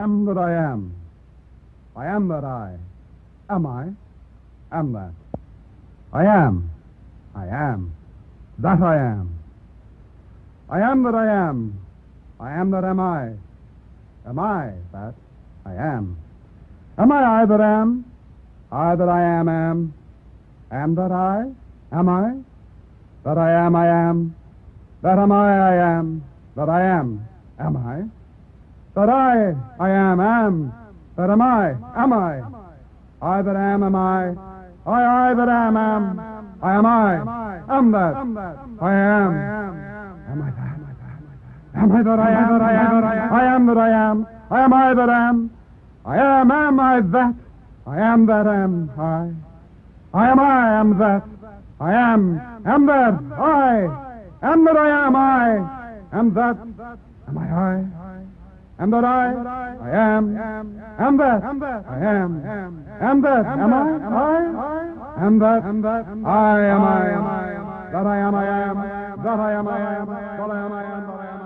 am that I am. I am that I. Am I? Am that. I am. I am. That I am. I am that I am. I am that am I. Am I that I am? Am I I that am? I that I am am. Am that I? Am I? That I am I am. That am I I am. That I am. Am I? That I I am am. That am I. Am I? I that am am I. I I that am am. I am I. Am that. I am. Am I that? Am I that I am that I am? I am that I am. I am I that am. I am am I that. I am that am I. I am I am that. I am am that I am that I am I am that. Am I I? Am that I? I am. Am that? I am. Am that? Am I? I? Am that? I am I. That I am I am. That I am I am. That I am I am.